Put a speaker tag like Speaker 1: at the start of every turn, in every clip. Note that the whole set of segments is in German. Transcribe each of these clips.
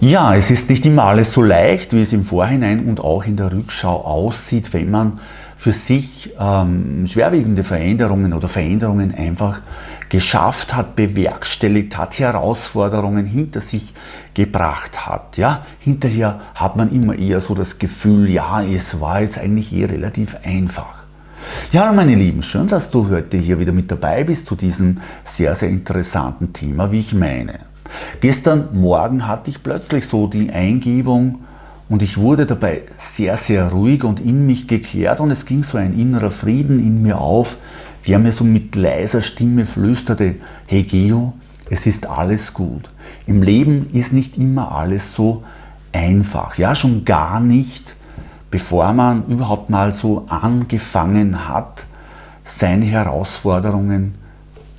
Speaker 1: Ja, es ist nicht immer alles so leicht, wie es im Vorhinein und auch in der Rückschau aussieht, wenn man für sich ähm, schwerwiegende Veränderungen oder Veränderungen einfach geschafft hat, bewerkstelligt hat, Herausforderungen hinter sich gebracht hat. Ja, hinterher hat man immer eher so das Gefühl, ja, es war jetzt eigentlich eh relativ einfach. Ja, meine Lieben, schön, dass du heute hier wieder mit dabei bist zu diesem sehr, sehr interessanten Thema, wie ich meine. Gestern Morgen hatte ich plötzlich so die Eingebung und ich wurde dabei sehr, sehr ruhig und in mich gekehrt und es ging so ein innerer Frieden in mir auf, der mir so mit leiser Stimme flüsterte, hey Geo, es ist alles gut. Im Leben ist nicht immer alles so einfach, ja schon gar nicht, bevor man überhaupt mal so angefangen hat, seine Herausforderungen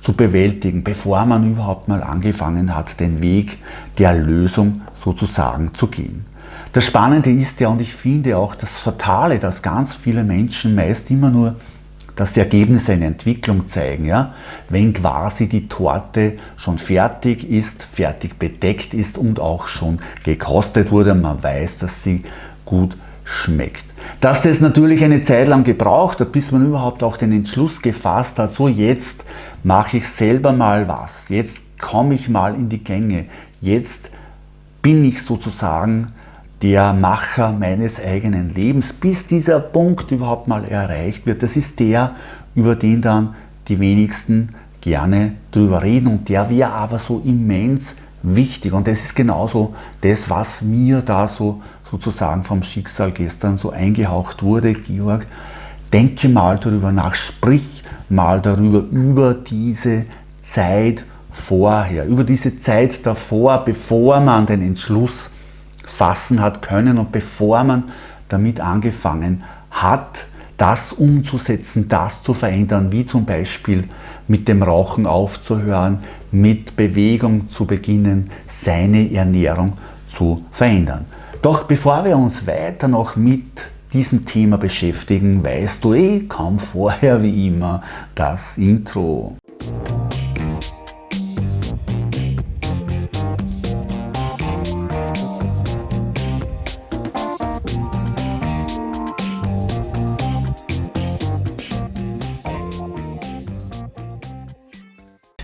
Speaker 1: zu bewältigen, bevor man überhaupt mal angefangen hat, den Weg der Lösung sozusagen zu gehen. Das Spannende ist ja, und ich finde auch das Fatale, dass ganz viele Menschen meist immer nur das Ergebnis einer Entwicklung zeigen. Ja? Wenn quasi die Torte schon fertig ist, fertig bedeckt ist und auch schon gekostet wurde, man weiß, dass sie gut schmeckt. Dass es natürlich eine Zeit lang gebraucht hat, bis man überhaupt auch den Entschluss gefasst hat, so jetzt mache ich selber mal was, jetzt komme ich mal in die Gänge, jetzt bin ich sozusagen der Macher meines eigenen Lebens, bis dieser Punkt überhaupt mal erreicht wird. Das ist der, über den dann die wenigsten gerne drüber reden und der wäre aber so immens wichtig. Und das ist genauso das, was mir da so sozusagen vom Schicksal gestern so eingehaucht wurde, Georg, denke mal darüber nach, sprich mal darüber, über diese Zeit vorher, über diese Zeit davor, bevor man den Entschluss fassen hat können und bevor man damit angefangen hat, das umzusetzen, das zu verändern, wie zum Beispiel mit dem Rauchen aufzuhören, mit Bewegung zu beginnen, seine Ernährung zu verändern. Doch bevor wir uns weiter noch mit diesem Thema beschäftigen, weißt du eh kaum vorher wie immer das Intro.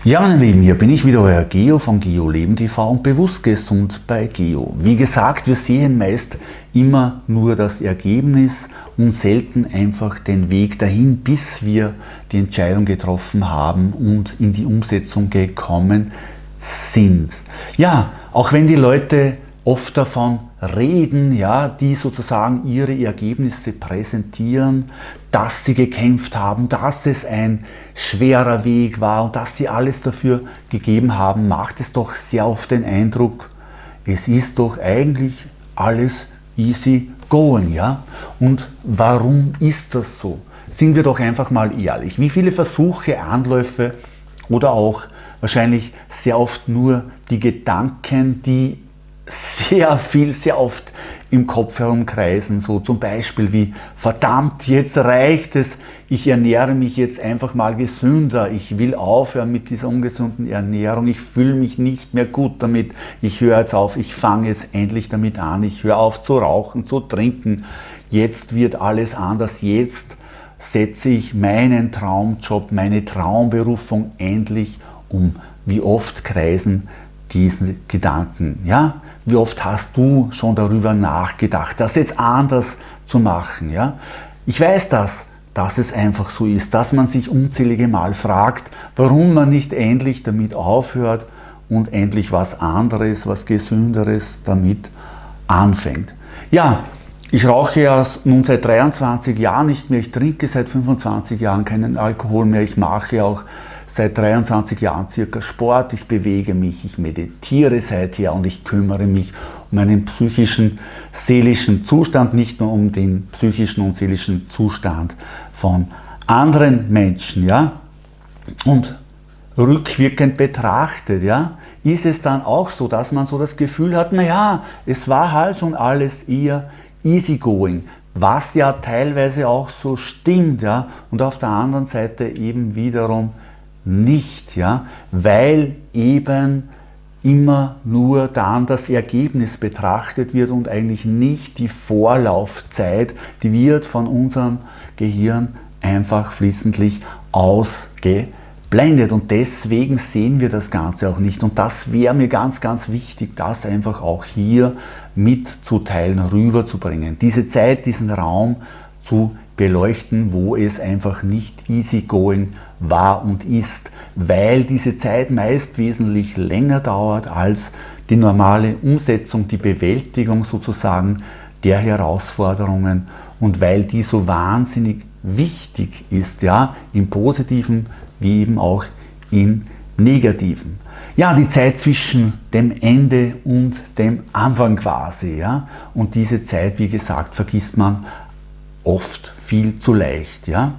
Speaker 1: Ja meine Lieben, hier bin ich wieder, euer Geo von Geo Leben TV und bewusst gesund bei Geo. Wie gesagt, wir sehen meist immer nur das Ergebnis und selten einfach den Weg dahin, bis wir die Entscheidung getroffen haben und in die Umsetzung gekommen sind. Ja, auch wenn die Leute oft davon reden, ja, die sozusagen ihre Ergebnisse präsentieren, dass sie gekämpft haben, dass es ein schwerer Weg war und dass sie alles dafür gegeben haben, macht es doch sehr oft den Eindruck, es ist doch eigentlich alles easy going. Ja? Und warum ist das so? Sind wir doch einfach mal ehrlich. Wie viele Versuche, Anläufe oder auch wahrscheinlich sehr oft nur die Gedanken, die sehr viel, sehr oft im Kopf herumkreisen, so zum Beispiel wie, verdammt, jetzt reicht es, ich ernähre mich jetzt einfach mal gesünder, ich will aufhören mit dieser ungesunden Ernährung, ich fühle mich nicht mehr gut damit, ich höre jetzt auf, ich fange jetzt endlich damit an, ich höre auf zu rauchen, zu trinken, jetzt wird alles anders, jetzt setze ich meinen Traumjob, meine Traumberufung endlich um. Wie oft kreisen diese Gedanken, ja? Wie oft hast du schon darüber nachgedacht, das jetzt anders zu machen? Ja? Ich weiß das, dass es einfach so ist, dass man sich unzählige Mal fragt, warum man nicht endlich damit aufhört und endlich was anderes, was Gesünderes damit anfängt. Ja, ich rauche ja nun seit 23 Jahren nicht mehr, ich trinke seit 25 Jahren keinen Alkohol mehr, ich mache auch seit 23 Jahren circa Sport, ich bewege mich, ich meditiere seither und ich kümmere mich um einen psychischen, seelischen Zustand, nicht nur um den psychischen und seelischen Zustand von anderen Menschen. Ja? Und rückwirkend betrachtet, ja, ist es dann auch so, dass man so das Gefühl hat, naja, es war halt schon alles eher easygoing, was ja teilweise auch so stimmt, ja, und auf der anderen Seite eben wiederum nicht, ja, weil eben immer nur dann das Ergebnis betrachtet wird und eigentlich nicht die Vorlaufzeit, die wird von unserem Gehirn einfach fließendlich ausgeblendet. Und deswegen sehen wir das Ganze auch nicht. Und das wäre mir ganz, ganz wichtig, das einfach auch hier mitzuteilen, rüberzubringen. Diese Zeit, diesen Raum zu beleuchten, wo es einfach nicht easygoing war und ist, weil diese Zeit meist wesentlich länger dauert als die normale Umsetzung, die Bewältigung sozusagen der Herausforderungen und weil die so wahnsinnig wichtig ist, ja, im positiven wie eben auch im negativen. Ja, die Zeit zwischen dem Ende und dem Anfang quasi, ja, und diese Zeit, wie gesagt, vergisst man oft viel zu leicht. Ja?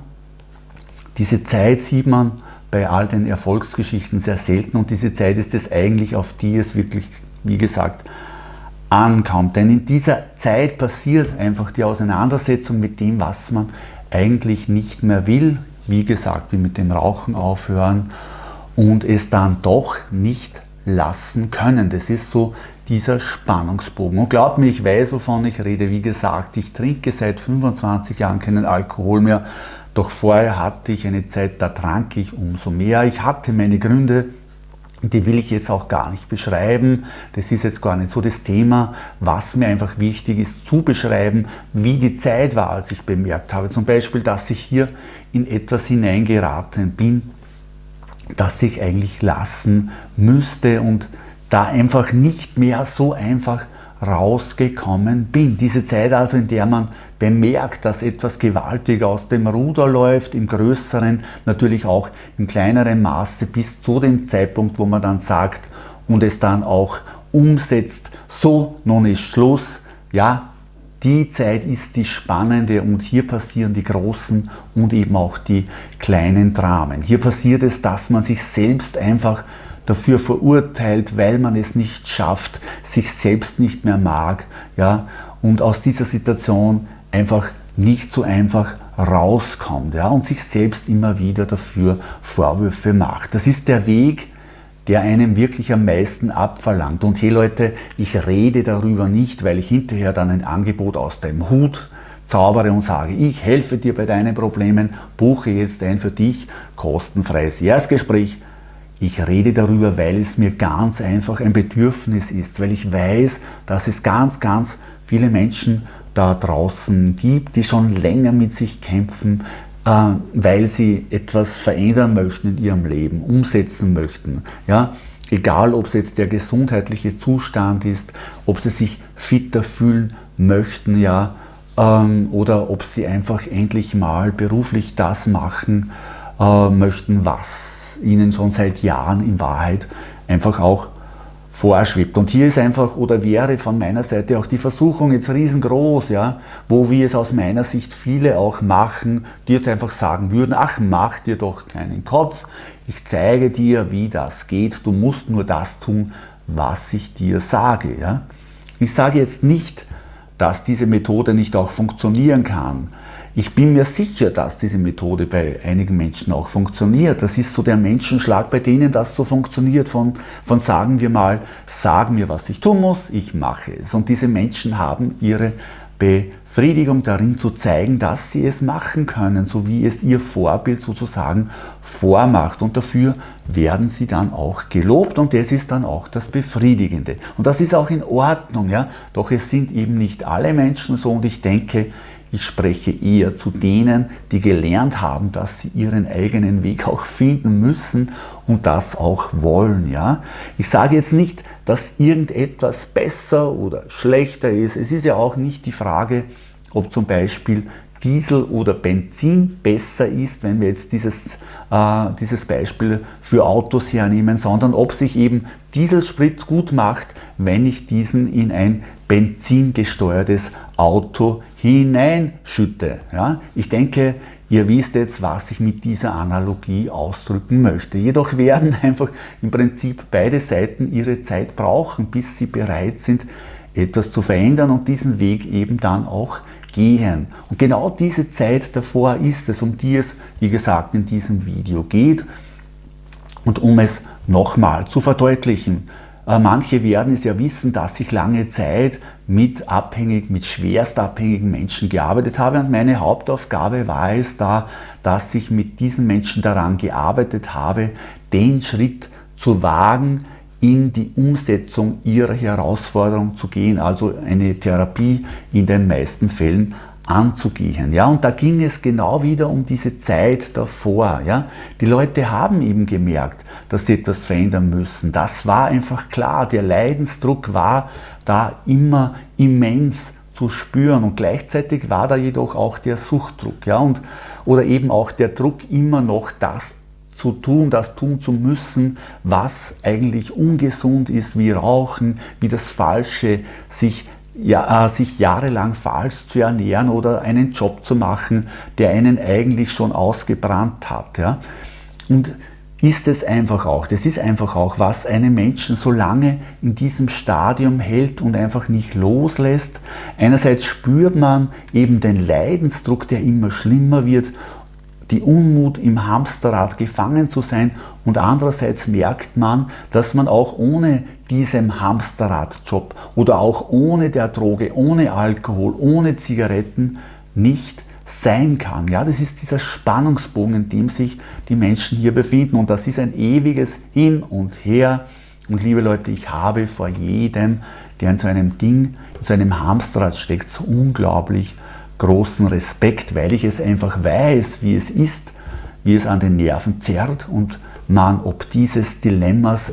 Speaker 1: Diese Zeit sieht man bei all den Erfolgsgeschichten sehr selten und diese Zeit ist es eigentlich, auf die es wirklich, wie gesagt, ankommt. Denn in dieser Zeit passiert einfach die Auseinandersetzung mit dem, was man eigentlich nicht mehr will. Wie gesagt, wie mit dem Rauchen aufhören und es dann doch nicht lassen können. Das ist so dieser Spannungsbogen. Und glaubt mir, ich weiß, wovon ich rede. Wie gesagt, ich trinke seit 25 Jahren keinen Alkohol mehr. Doch vorher hatte ich eine Zeit, da trank ich umso mehr. Ich hatte meine Gründe, die will ich jetzt auch gar nicht beschreiben. Das ist jetzt gar nicht so das Thema. Was mir einfach wichtig ist, zu beschreiben, wie die Zeit war, als ich bemerkt habe. Zum Beispiel, dass ich hier in etwas hineingeraten bin, das ich eigentlich lassen müsste und da einfach nicht mehr so einfach rausgekommen bin. Diese Zeit also, in der man bemerkt, dass etwas gewaltig aus dem Ruder läuft, im größeren, natürlich auch im kleineren Maße, bis zu dem Zeitpunkt, wo man dann sagt und es dann auch umsetzt, so, nun ist Schluss, ja, die Zeit ist die spannende und hier passieren die großen und eben auch die kleinen Dramen. Hier passiert es, dass man sich selbst einfach dafür verurteilt, weil man es nicht schafft, sich selbst nicht mehr mag ja, und aus dieser Situation einfach nicht so einfach rauskommt ja, und sich selbst immer wieder dafür Vorwürfe macht. Das ist der Weg, der einem wirklich am meisten abverlangt. Und hey Leute, ich rede darüber nicht, weil ich hinterher dann ein Angebot aus dem Hut zaubere und sage, ich helfe dir bei deinen Problemen, buche jetzt ein für dich kostenfreies Erstgespräch ich rede darüber, weil es mir ganz einfach ein Bedürfnis ist, weil ich weiß, dass es ganz, ganz viele Menschen da draußen gibt, die schon länger mit sich kämpfen, äh, weil sie etwas verändern möchten in ihrem Leben, umsetzen möchten. Ja? Egal, ob es jetzt der gesundheitliche Zustand ist, ob sie sich fitter fühlen möchten, ja, ähm, oder ob sie einfach endlich mal beruflich das machen äh, möchten, was ihnen schon seit Jahren in Wahrheit einfach auch vorschwebt. Und hier ist einfach oder wäre von meiner Seite auch die Versuchung jetzt riesengroß, ja, wo wir es aus meiner Sicht viele auch machen, die jetzt einfach sagen würden, ach, mach dir doch keinen Kopf, ich zeige dir, wie das geht, du musst nur das tun, was ich dir sage. Ja. Ich sage jetzt nicht, dass diese Methode nicht auch funktionieren kann. Ich bin mir sicher, dass diese Methode bei einigen Menschen auch funktioniert. Das ist so der Menschenschlag, bei denen das so funktioniert, von, von sagen wir mal, sag mir, was ich tun muss, ich mache es. Und diese Menschen haben ihre Befriedigung darin zu zeigen, dass sie es machen können, so wie es ihr Vorbild sozusagen vormacht. Und dafür werden sie dann auch gelobt und das ist dann auch das Befriedigende. Und das ist auch in Ordnung, ja. Doch es sind eben nicht alle Menschen so und ich denke, ich spreche eher zu denen, die gelernt haben, dass sie ihren eigenen Weg auch finden müssen und das auch wollen. Ja? Ich sage jetzt nicht, dass irgendetwas besser oder schlechter ist. Es ist ja auch nicht die Frage, ob zum Beispiel Diesel oder Benzin besser ist, wenn wir jetzt dieses, äh, dieses Beispiel für Autos hernehmen, sondern ob sich eben Dieselsprit gut macht, wenn ich diesen in ein benzingesteuertes Auto hineinschütte. Ja? Ich denke, ihr wisst jetzt, was ich mit dieser Analogie ausdrücken möchte. Jedoch werden einfach im Prinzip beide Seiten ihre Zeit brauchen, bis sie bereit sind, etwas zu verändern und diesen Weg eben dann auch gehen. Und genau diese Zeit davor ist es, um die es, wie gesagt, in diesem Video geht. Und um es nochmal zu verdeutlichen, Äh, manche werden es ja wissen, dass ich lange Zeit mit abhängig, mit schwerst abhängigen Menschen gearbeitet habe und meine Hauptaufgabe war es da, dass ich mit diesen Menschen daran gearbeitet habe, den Schritt zu wagen, in die Umsetzung ihrer Herausforderung zu gehen, also eine Therapie in den meisten Fällen anzugehen. Ja, und da ging es genau wieder um diese Zeit davor. Ja. Die Leute haben eben gemerkt, dass sie etwas verändern müssen. Das war einfach klar. Der Leidensdruck war da immer immens zu spüren und gleichzeitig war da jedoch auch der Suchtdruck. Ja, und, oder eben auch der Druck, immer noch das zu tun, das tun zu müssen, was eigentlich ungesund ist, wie Rauchen, wie das Falsche, sich ja, äh, sich jahrelang falsch zu ernähren oder einen Job zu machen, der einen eigentlich schon ausgebrannt hat. Ja? Und ist es einfach auch, das ist einfach auch, was einen Menschen so lange in diesem Stadium hält und einfach nicht loslässt. Einerseits spürt man eben den Leidensdruck, der immer schlimmer wird die Unmut im Hamsterrad gefangen zu sein und andererseits merkt man, dass man auch ohne diesem Hamsterradjob oder auch ohne der Droge, ohne Alkohol, ohne Zigaretten nicht sein kann. Ja, das ist dieser Spannungsbogen, in dem sich die Menschen hier befinden und das ist ein ewiges Hin und Her. Und liebe Leute, ich habe vor jedem, der in so einem Ding, in so einem Hamsterrad steckt, so unglaublich großen Respekt, weil ich es einfach weiß, wie es ist, wie es an den Nerven zerrt und man ob dieses Dilemmas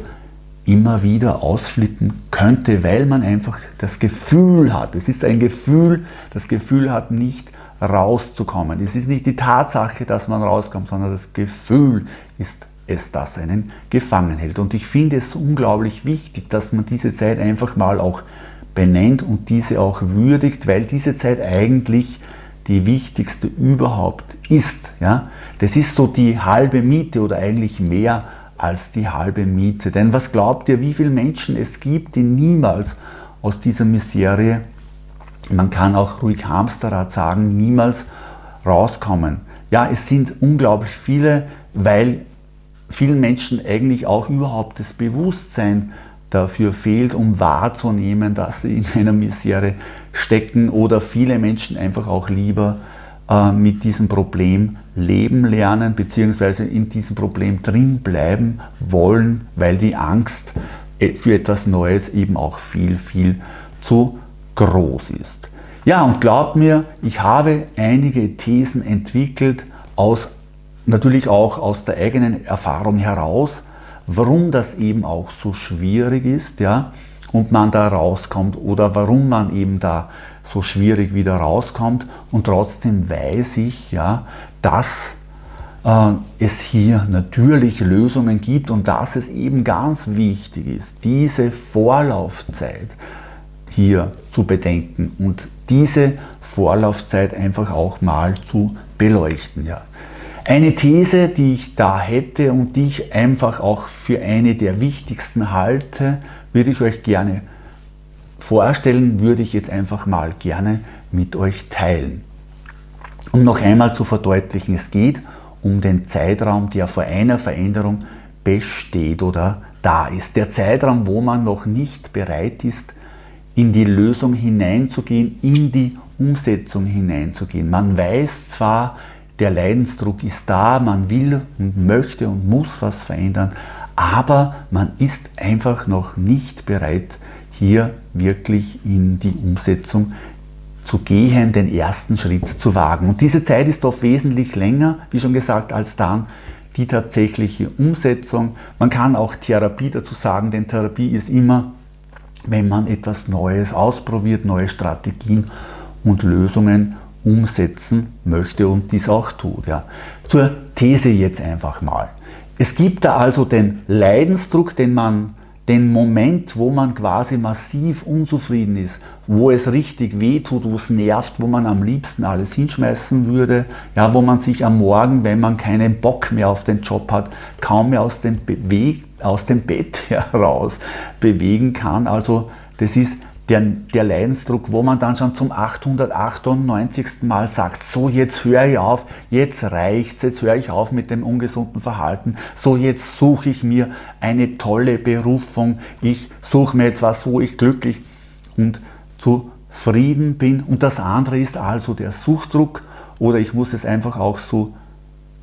Speaker 1: immer wieder ausflippen könnte, weil man einfach das Gefühl hat, es ist ein Gefühl, das Gefühl hat nicht rauszukommen. Es ist nicht die Tatsache, dass man rauskommt, sondern das Gefühl ist es, das einen gefangen hält. Und ich finde es unglaublich wichtig, dass man diese Zeit einfach mal auch benennt und diese auch würdigt, weil diese Zeit eigentlich die wichtigste überhaupt ist. Ja? Das ist so die halbe Miete oder eigentlich mehr als die halbe Miete. Denn was glaubt ihr, wie viele Menschen es gibt, die niemals aus dieser Miserie, man kann auch ruhig Hamsterrad sagen, niemals rauskommen? Ja, es sind unglaublich viele, weil vielen Menschen eigentlich auch überhaupt das Bewusstsein dafür fehlt, um wahrzunehmen, dass sie in einer Misere stecken oder viele Menschen einfach auch lieber äh, mit diesem Problem leben lernen bzw. in diesem Problem drin bleiben wollen, weil die Angst äh, für etwas Neues eben auch viel, viel zu groß ist. Ja, und glaubt mir, ich habe einige Thesen entwickelt, aus, natürlich auch aus der eigenen Erfahrung heraus, warum das eben auch so schwierig ist ja, und man da rauskommt oder warum man eben da so schwierig wieder rauskommt und trotzdem weiß ich, ja, dass äh, es hier natürlich Lösungen gibt und dass es eben ganz wichtig ist, diese Vorlaufzeit hier zu bedenken und diese Vorlaufzeit einfach auch mal zu beleuchten. Ja. Eine These, die ich da hätte und die ich einfach auch für eine der wichtigsten halte, würde ich euch gerne vorstellen, würde ich jetzt einfach mal gerne mit euch teilen. Um noch einmal zu verdeutlichen, es geht um den Zeitraum, der vor einer Veränderung besteht oder da ist. Der Zeitraum, wo man noch nicht bereit ist, in die Lösung hineinzugehen, in die Umsetzung hineinzugehen. Man weiß zwar, der Leidensdruck ist da, man will und möchte und muss was verändern, aber man ist einfach noch nicht bereit, hier wirklich in die Umsetzung zu gehen, den ersten Schritt zu wagen. Und diese Zeit ist oft wesentlich länger, wie schon gesagt, als dann die tatsächliche Umsetzung. Man kann auch Therapie dazu sagen, denn Therapie ist immer, wenn man etwas Neues ausprobiert, neue Strategien und Lösungen umsetzen möchte und dies auch tut. Ja. Zur These jetzt einfach mal. Es gibt da also den Leidensdruck, den man, den Moment, wo man quasi massiv unzufrieden ist, wo es richtig wehtut, wo es nervt, wo man am liebsten alles hinschmeißen würde, ja, wo man sich am Morgen, wenn man keinen Bock mehr auf den Job hat, kaum mehr aus dem, Be aus dem Bett heraus bewegen kann. Also das ist der, der Leidensdruck, wo man dann schon zum 898. Mal sagt, so jetzt höre ich auf, jetzt reicht's, jetzt höre ich auf mit dem ungesunden Verhalten, so jetzt suche ich mir eine tolle Berufung, ich suche mir jetzt was, wo ich glücklich und zufrieden bin. Und das andere ist also der Suchtdruck oder ich muss es einfach auch so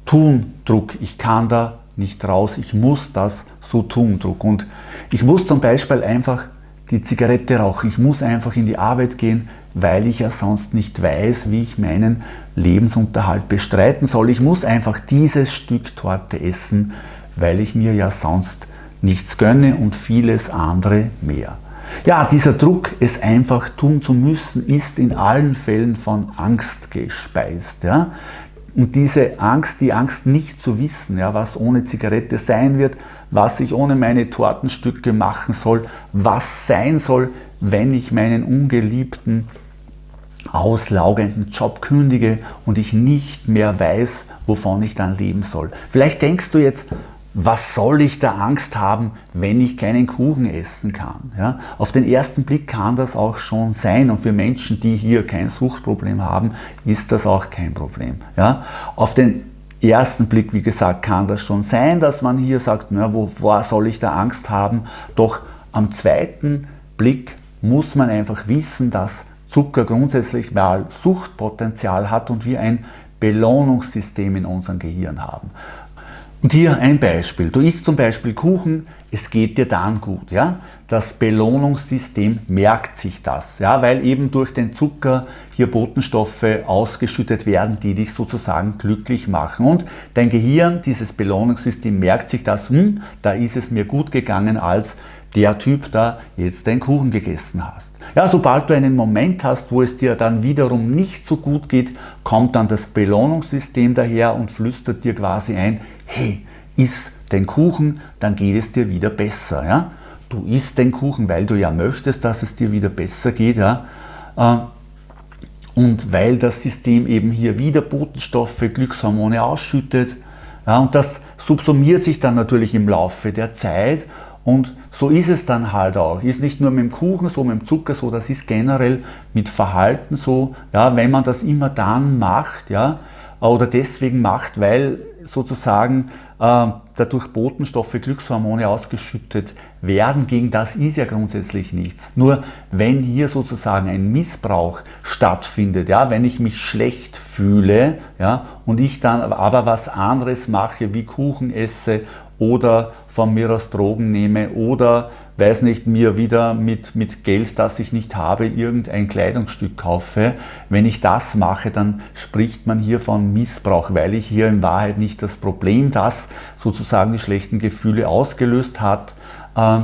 Speaker 1: tun, Druck. Ich kann da nicht raus, ich muss das so tun, Druck. Und ich muss zum Beispiel einfach die Zigarette rauchen. Ich muss einfach in die Arbeit gehen, weil ich ja sonst nicht weiß, wie ich meinen Lebensunterhalt bestreiten soll. Ich muss einfach dieses Stück Torte essen, weil ich mir ja sonst nichts gönne und vieles andere mehr. Ja, dieser Druck, es einfach tun zu müssen, ist in allen Fällen von Angst gespeist. Ja? Und diese Angst, die Angst nicht zu wissen, ja, was ohne Zigarette sein wird, was ich ohne meine Tortenstücke machen soll, was sein soll, wenn ich meinen ungeliebten, auslaugenden Job kündige und ich nicht mehr weiß, wovon ich dann leben soll. Vielleicht denkst du jetzt, was soll ich da Angst haben, wenn ich keinen Kuchen essen kann? Ja, auf den ersten Blick kann das auch schon sein und für Menschen, die hier kein Suchtproblem haben, ist das auch kein Problem. Ja, auf den ersten Blick, wie gesagt, kann das schon sein, dass man hier sagt, na, wovor soll ich da Angst haben? Doch am zweiten Blick muss man einfach wissen, dass Zucker grundsätzlich mal Suchtpotenzial hat und wir ein Belohnungssystem in unserem Gehirn haben. Und hier ein Beispiel. Du isst zum Beispiel Kuchen, es geht dir dann gut. Ja? Das Belohnungssystem merkt sich das, ja? weil eben durch den Zucker hier Botenstoffe ausgeschüttet werden, die dich sozusagen glücklich machen. Und dein Gehirn, dieses Belohnungssystem merkt sich das, hm, da ist es mir gut gegangen, als der Typ da jetzt den Kuchen gegessen hast. Ja, sobald du einen Moment hast, wo es dir dann wiederum nicht so gut geht, kommt dann das Belohnungssystem daher und flüstert dir quasi ein, hey, iss den Kuchen, dann geht es dir wieder besser. Ja? Du isst den Kuchen, weil du ja möchtest, dass es dir wieder besser geht. Ja? Äh, und weil das System eben hier wieder Botenstoffe, Glückshormone ausschüttet. Ja, und das subsumiert sich dann natürlich im Laufe der Zeit und so ist es dann halt auch. Ist nicht nur mit dem Kuchen so, mit dem Zucker so, das ist generell mit Verhalten so. Ja, wenn man das immer dann macht, ja, oder deswegen macht, weil sozusagen äh, dadurch Botenstoffe, Glückshormone ausgeschüttet werden. Gegen das ist ja grundsätzlich nichts. Nur wenn hier sozusagen ein Missbrauch stattfindet, ja, wenn ich mich schlecht fühle ja, und ich dann aber was anderes mache, wie Kuchen esse oder von mir aus Drogen nehme oder weiß nicht, mir wieder mit, mit Geld, das ich nicht habe, irgendein Kleidungsstück kaufe. Wenn ich das mache, dann spricht man hier von Missbrauch, weil ich hier in Wahrheit nicht das Problem, das sozusagen die schlechten Gefühle ausgelöst hat, äh,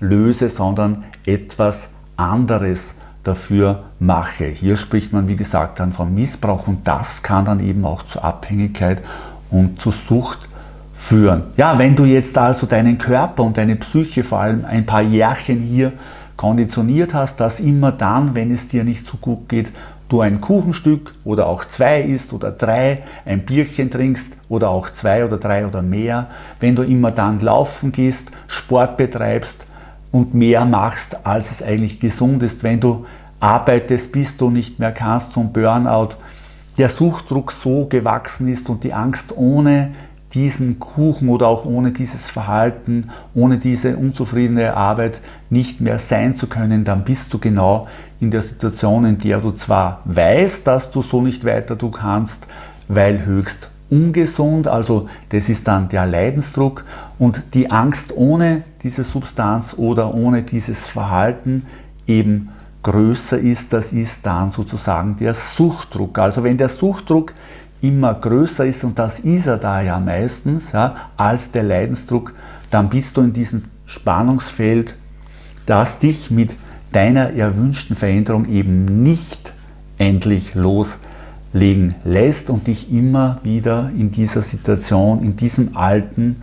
Speaker 1: löse, sondern etwas anderes dafür mache. Hier spricht man, wie gesagt, dann von Missbrauch und das kann dann eben auch zur Abhängigkeit und zur Sucht führen. Ja, wenn du jetzt also deinen Körper und deine Psyche vor allem ein paar Jährchen hier konditioniert hast, dass immer dann, wenn es dir nicht so gut geht, du ein Kuchenstück oder auch zwei isst oder drei, ein Bierchen trinkst oder auch zwei oder drei oder mehr, wenn du immer dann laufen gehst, Sport betreibst und mehr machst, als es eigentlich gesund ist, wenn du arbeitest, bis du nicht mehr kannst zum Burnout, der Suchtdruck so gewachsen ist und die Angst ohne diesen Kuchen oder auch ohne dieses Verhalten, ohne diese unzufriedene Arbeit nicht mehr sein zu können, dann bist du genau in der Situation, in der du zwar weißt, dass du so nicht weiter du kannst, weil höchst ungesund, also das ist dann der Leidensdruck und die Angst ohne diese Substanz oder ohne dieses Verhalten eben größer ist, das ist dann sozusagen der Suchtdruck. Also wenn der Suchtdruck immer größer ist, und das ist er da ja meistens, ja, als der Leidensdruck, dann bist du in diesem Spannungsfeld, das dich mit deiner erwünschten Veränderung eben nicht endlich loslegen lässt und dich immer wieder in dieser Situation, in diesem alten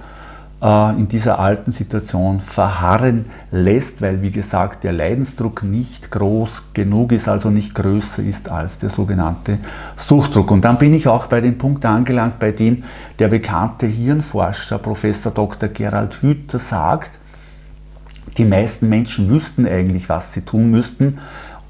Speaker 1: in dieser alten Situation verharren lässt, weil wie gesagt der Leidensdruck nicht groß genug ist, also nicht größer ist als der sogenannte Suchtdruck. Und dann bin ich auch bei dem Punkt angelangt, bei dem der bekannte Hirnforscher Professor Dr. Gerald Hüther sagt, Die meisten Menschen wüssten eigentlich, was sie tun müssten,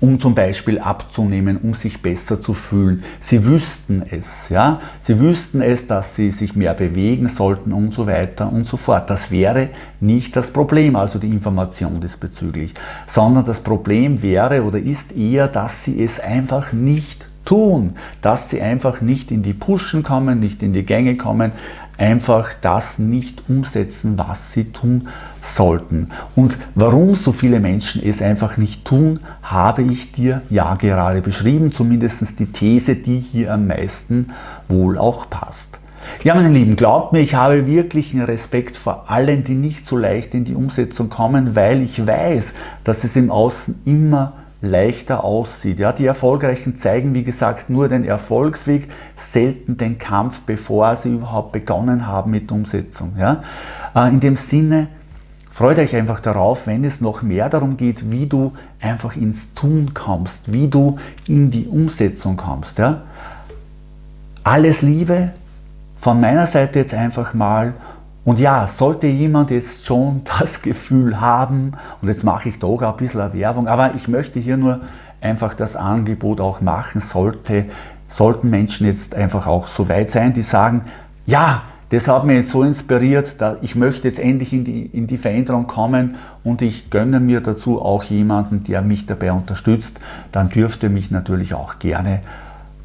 Speaker 1: um zum Beispiel abzunehmen, um sich besser zu fühlen. Sie wüssten es, ja. Sie wüssten es, dass sie sich mehr bewegen sollten und so weiter und so fort. Das wäre nicht das Problem, also die Information diesbezüglich, sondern das Problem wäre oder ist eher, dass sie es einfach nicht tun, dass sie einfach nicht in die Pushen kommen, nicht in die Gänge kommen, einfach das nicht umsetzen, was sie tun sollten. Und warum so viele Menschen es einfach nicht tun, habe ich dir ja gerade beschrieben, zumindest die These, die hier am meisten wohl auch passt. Ja, meine Lieben, glaubt mir, ich habe wirklich einen Respekt vor allen, die nicht so leicht in die Umsetzung kommen, weil ich weiß, dass es im Außen immer leichter aussieht. Ja, die Erfolgreichen zeigen, wie gesagt, nur den Erfolgsweg, selten den Kampf, bevor sie überhaupt begonnen haben mit Umsetzung. Ja. Äh, in dem Sinne, freut euch einfach darauf, wenn es noch mehr darum geht, wie du einfach ins Tun kommst, wie du in die Umsetzung kommst. Ja. Alles Liebe von meiner Seite jetzt einfach mal und ja, sollte jemand jetzt schon das Gefühl haben, und jetzt mache ich doch ein bisschen Werbung, aber ich möchte hier nur einfach das Angebot auch machen, sollte, sollten Menschen jetzt einfach auch so weit sein, die sagen, ja, das hat mich jetzt so inspiriert, ich möchte jetzt endlich in die, in die Veränderung kommen und ich gönne mir dazu auch jemanden, der mich dabei unterstützt, dann dürfte mich natürlich auch gerne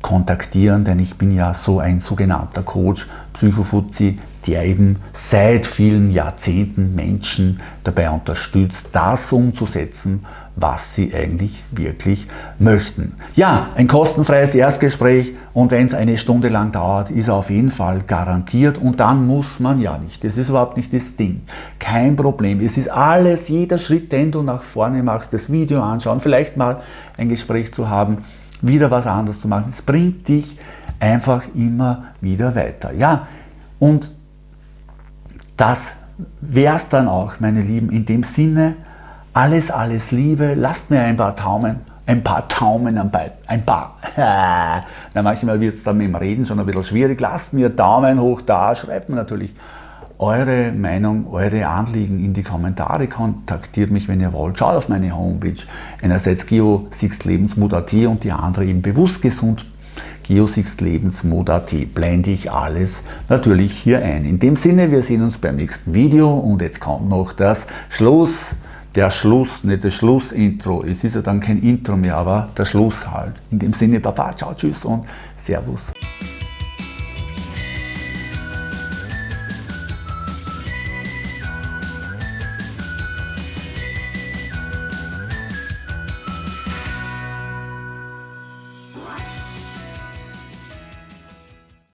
Speaker 1: kontaktieren, denn ich bin ja so ein sogenannter Coach, Psychofuzzi, der eben seit vielen Jahrzehnten Menschen dabei unterstützt, das umzusetzen, was sie eigentlich wirklich möchten. Ja, ein kostenfreies Erstgespräch und wenn es eine Stunde lang dauert, ist auf jeden Fall garantiert und dann muss man ja nicht. Das ist überhaupt nicht das Ding. Kein Problem. Es ist alles, jeder Schritt, den du nach vorne machst, das Video anschauen, vielleicht mal ein Gespräch zu haben, wieder was anderes zu machen. Es bringt dich einfach immer wieder weiter. Ja, und das wäre es dann auch, meine Lieben, in dem Sinne, alles, alles Liebe, lasst mir ein paar Taumen, ein paar Taumen, ein paar, na manchmal wird es dann mit dem Reden schon ein bisschen schwierig, lasst mir Daumen hoch da, schreibt mir natürlich eure Meinung, eure Anliegen in die Kommentare, kontaktiert mich, wenn ihr wollt, schaut auf meine Homepage, einerseits geosixlebensmut.at und die andere eben bewusst geosixlebensmod.at blende ich alles natürlich hier ein. In dem Sinne, wir sehen uns beim nächsten Video und jetzt kommt noch das Schluss, der Schluss, nicht das Schlussintro. Es ist ja dann kein Intro mehr, aber der Schluss halt. In dem Sinne, Baba, ciao, tschüss und Servus.